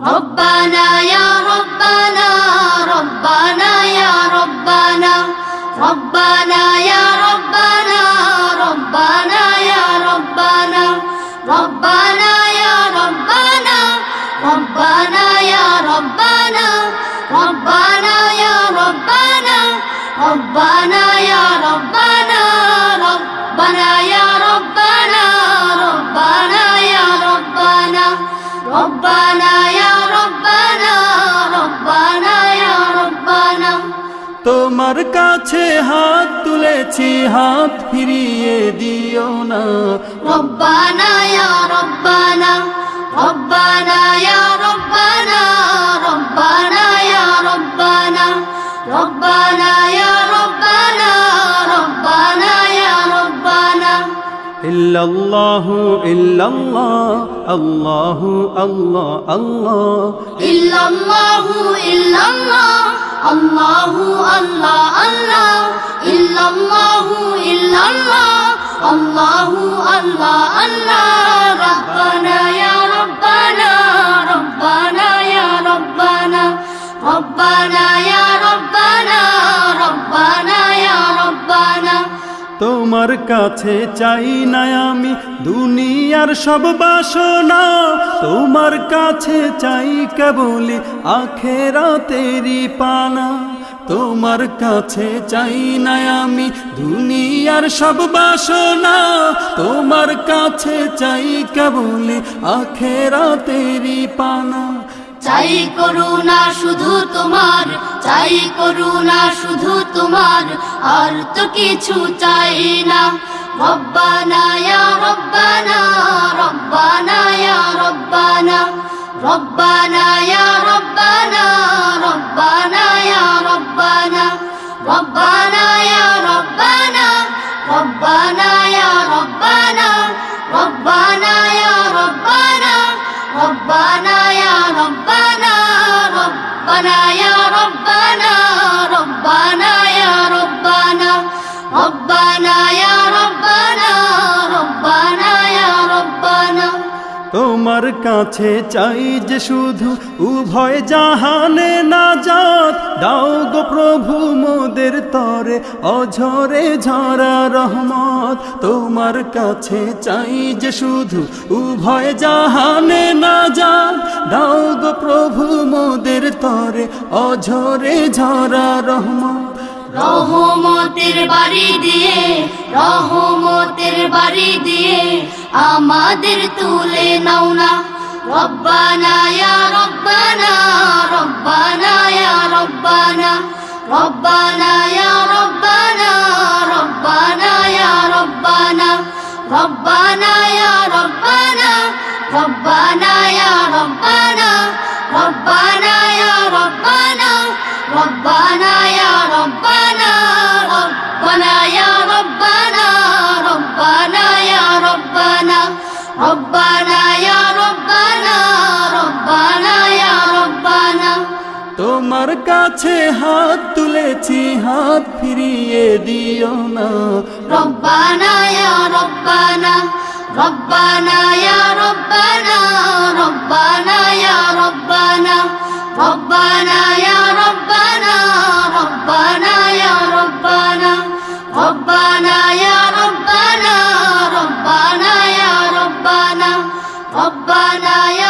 ربنا يا ربنا ربنا يا ربنا ربنا يا ربنا ربنا يا ربنا ربنا يا ربنا ربنا يا ربنا ربنا يا ربنا ربنا يا ربنا ربنا يا ربنا ربنا يا ربنا ربنا তোমার কাছে হাত তুলেছি হাত ফিরিয়ে দিও না। রব্বানা ইয়া রব্বানা রব্বানা রব্বানা রব্বানা রব্বানা রব্বানা রব্বানা রব্বানা রব্বানা। ইল্লাল্লাহু ইল্লাল্লাহ আল্লাহু আল্লাহ আল্লাহ। ইল্লাল্লাহু الله الله الله. إلا الله إلا الله. الله الله الله. ربنا يا ربنا ربنا يا ربنا. ربنا يا ربنا ربنا يا ربنا. তোমার কাছে চাই না আমি দুনিয়ার সব বাসনা। তোমার কাছে চাই কেবলি আখেরা তেরি পানা। তোমার কাছে চাই না আমি দুনিয়ার সব বাসনা। তোমার কাছে চাই কেবলি আখেরা তেরি পানা। চাই করুণা শুধু তোমার, চাই করুণা শুধু তোমার, আর তো কিছু চাই না। রব্বানা রব্বানা রব্বানা রব্বানা রব্বানা রব্বানা রব্বানা রব্বানা রব্বানা রব্বানা রব্বানা রব্বানা রব্বানা রব্বানা রব্বানা তোমার কাছে চাই যে শুধু উভয় জাহানে না যাত দাও গো প্রভু মোদের তরে, অঝরে ঝরা রহমত। তোমার কাছে চাই যে শুধু উভয় জাহানে না যাত দাও গো প্রভু মোদের তরে, অঝরে ঝরা রহমত। রহমতের বাড়ি দিয়ে রহমতের বাড়ি দিয়ে আমাদের তুলে নাও না রব্বানা ইয়া রব্বানা রব্বানা ইয়া রব্বানা রব্বানা ইয়া রব্বানা রব্বানা ইয়া রব্বানা রব্বানা ইয়া রব্বানা রব্বানা ইয়া রব্বানা রব্বানা ইয়া রব্বানা রব্বানা তোমার কাছে হাত তুলেছি হাত ফিরিয়ে দিও না। রব্বানা রব্বানা রব্বানা রব্বানা রব্বানা রব্বানা। রব্বানা রব্বানা। ربنا يا